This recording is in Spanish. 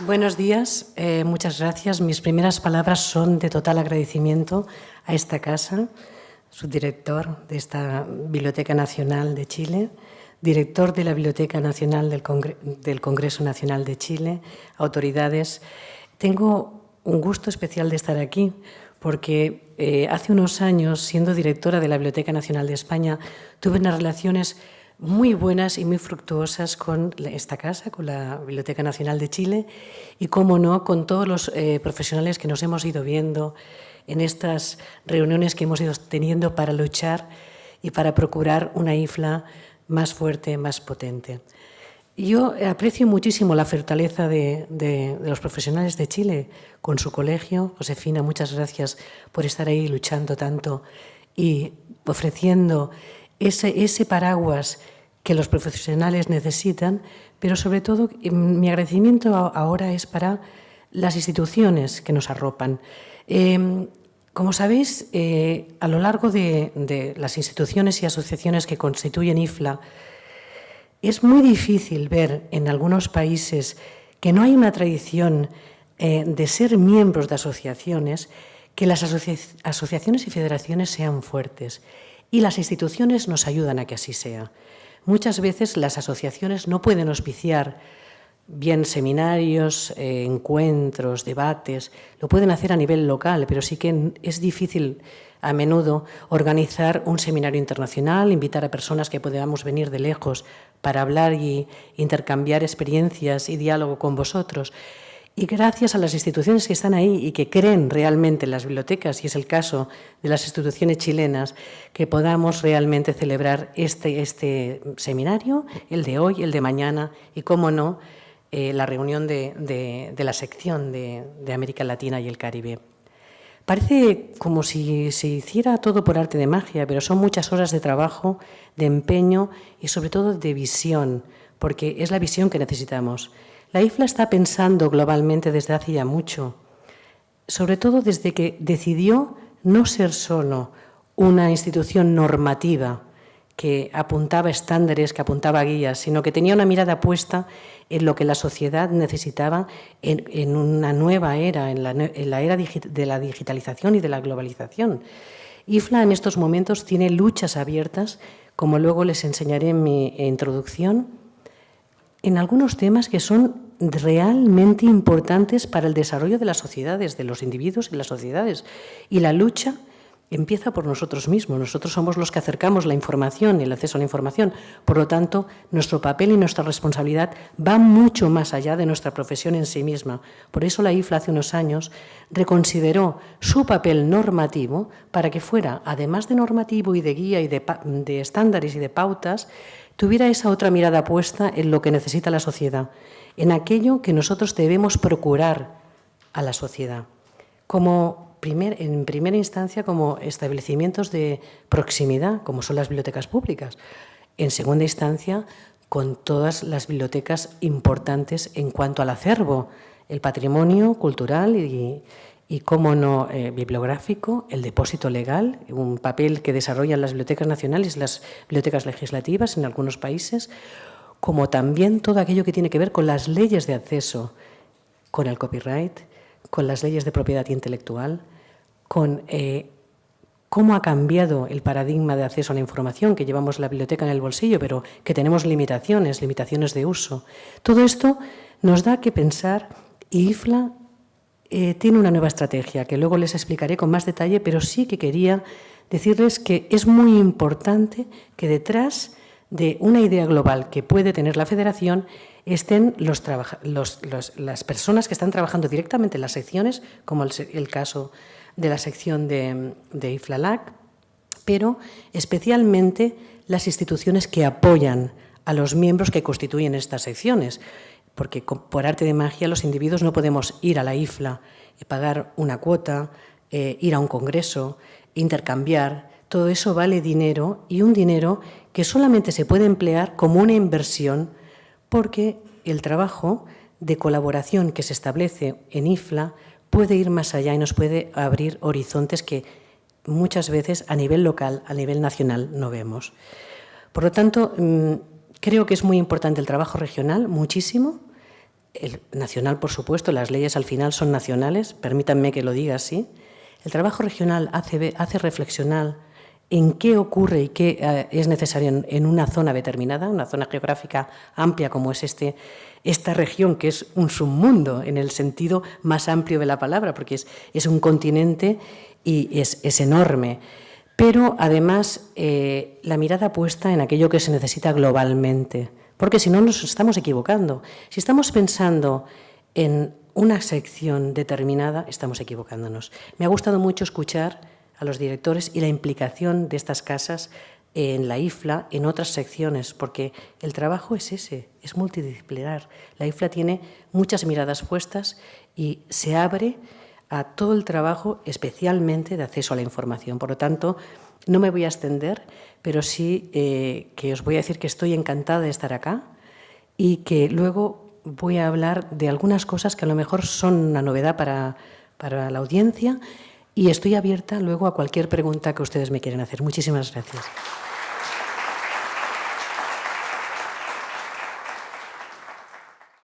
Buenos días, eh, muchas gracias. Mis primeras palabras son de total agradecimiento a esta casa, su director de esta Biblioteca Nacional de Chile, director de la Biblioteca Nacional del, Congreso Nacional de Chile, autoridades. Tengo un gusto especial de estar aquí porque eh, hace unos años, siendo directora de la Biblioteca Nacional de España, tuve unas relaciones muy buenas y muy fructuosas con esta casa, con la Biblioteca Nacional de Chile y, como no, con todos los eh, profesionales que nos hemos ido viendo en estas reuniones que hemos ido teniendo para luchar y para procurar una IFLA más fuerte, más potente. Yo aprecio muchísimo la fortaleza de, de, los profesionales de Chile con su colegio. Josefina, muchas gracias por estar ahí luchando tanto y ofreciendo ese, ese paraguas que los profesionales necesitan, pero sobre todo em, mi agradecimiento ahora es para las instituciones que nos arropan. Em, como sabéis, eh, a lo largo de, las instituciones y asociaciones que constituyen IFLA, es muy difícil ver en algunos países que no hay una tradición eh, de ser miembros de asociaciones, que las asociaciones y federaciones sean fuertes y las instituciones nos ayudan a que así sea. Muchas veces las asociaciones no pueden auspiciar bien seminarios, eh, encuentros, debates, lo pueden hacer a nivel local, pero sí que es difícil a menudo organizar un seminario internacional, invitar a personas que podamos venir de lejos para hablar y intercambiar experiencias y diálogo con vosotros. Y gracias a las instituciones que están ahí y que creen realmente en las bibliotecas, y es el caso de las instituciones chilenas, que podamos realmente celebrar este, este seminario, el de hoy, el de mañana, y, cómo no, eh, la reunión de, la sección de, de, América Latina y el Caribe. Parece como si se hiciera todo por arte de magia, pero son muchas horas de trabajo, de empeño y sobre todo de visión, porque es la visión que necesitamos. La IFLA está pensando globalmente desde hace ya mucho, sobre todo desde que decidió no ser solo una institución normativa que apuntaba estándares, que apuntaba guías, sino que tenía una mirada puesta en lo que la sociedad necesitaba en, una nueva era, en la, era de la digitalización y de la globalización. IFLA en estos momentos tiene luchas abiertas, como luego les enseñaré en mi introducción, en algunos temas que son realmente importantes para el desarrollo de las sociedades, de los individuos y las sociedades. Y la lucha empieza por nosotros mismos. Nosotros somos los que acercamos la información y el acceso a la información. Por lo tanto, nuestro papel y nuestra responsabilidad va mucho más allá de nuestra profesión en sí misma. Por eso la IFLA hace unos años reconsideró su papel normativo para que fuera, además de normativo y de guía y de, de estándares y de pautas, tuviera esa otra mirada puesta en lo que necesita la sociedad, en aquello que nosotros debemos procurar a la sociedad, como en primera instancia como establecimientos de proximidad, como son las bibliotecas públicas, en segunda instancia con todas las bibliotecas importantes en cuanto al acervo, el patrimonio cultural y, y cómo no, eh, bibliográfico, el depósito legal, un papel que desarrollan las bibliotecas nacionales las bibliotecas legislativas en algunos países, como también todo aquello que tiene que ver con las leyes de acceso, con el copyright, con las leyes de propiedad intelectual, con eh, cómo ha cambiado el paradigma de acceso a la información, que llevamos la biblioteca en el bolsillo, pero que tenemos limitaciones, limitaciones de uso. Todo esto nos da que pensar y IFLA eh, tiene una nueva estrategia que luego les explicaré con más detalle, pero sí que quería decirles que es muy importante que detrás de una idea global que puede tener la federación estén las personas que están trabajando directamente en las secciones, como el, caso de la sección de, de IFLALAC, pero especialmente las instituciones que apoyan a los miembros que constituyen estas secciones porque por arte de magia los individuos no podemos ir a la IFLA y pagar una cuota, eh, ir a un congreso, intercambiar, todo eso vale dinero y un dinero que solamente se puede emplear como una inversión porque el trabajo de colaboración que se establece en IFLA puede ir más allá y nos puede abrir horizontes que muchas veces a nivel local, a nivel nacional, no vemos. Por lo tanto, mm, creo que es muy importante el trabajo regional, muchísimo, el nacional, por supuesto, las leyes al final son nacionales, permítanme que lo diga así. El trabajo regional hace, reflexionar en qué ocurre y qué eh, es necesario en, una zona determinada, una zona geográfica amplia como es este, esta región, que es un submundo en el sentido más amplio de la palabra, porque es, es un continente y es, es enorme. Pero además eh, la mirada puesta en aquello que se necesita globalmente, porque si no nos estamos equivocando. Si estamos pensando en una sección determinada, estamos equivocándonos. Me ha gustado mucho escuchar a los directores y la implicación de estas casas en la IFLA, en otras secciones, porque el trabajo es ese, es multidisciplinar. La IFLA tiene muchas miradas puestas y se abre a todo el trabajo, especialmente de acceso a la información. Por lo tanto, no me voy a extender, pero sí eh, que os voy a decir que estoy encantada de estar acá y que luego voy a hablar de algunas cosas que a lo mejor son una novedad para, para la audiencia y estoy abierta luego a cualquier pregunta que ustedes me quieran hacer. Muchísimas gracias.